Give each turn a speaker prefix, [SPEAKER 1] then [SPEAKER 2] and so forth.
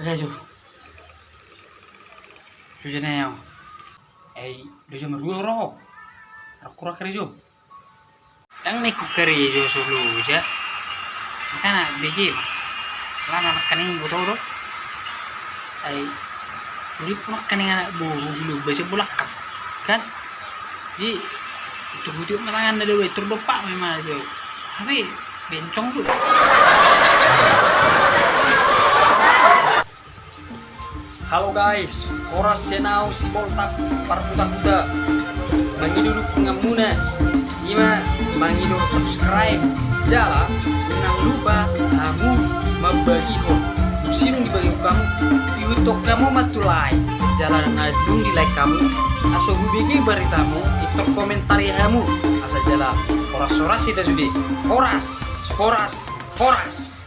[SPEAKER 1] Oke, Jo. Jo jene yo. Eh, do jo meru ro. Aku ra kere jo. Tang ne ku kere jo solo ja. Kana bigi. Lana makani bodo ro. Ai Jadi makani anak buru dulu baca bulak kan. Jadi itu video matangan ada we terdopak memang jo. Tapi bencong tuh.
[SPEAKER 2] Halo guys, oras senau si boltak parbuta-buta. Mangi duduk pengamuna. Ima mangi do subscribe. Jala, nang lupa kamu membagi ho. Musim dibagi kamu. YouTube kamu matulai. Jalan ngadung di like kamu. Aso bubigi beritamu. Itu komentari kamu. Asa jala. Horas-horas itu sudah. Horas, horas, horas.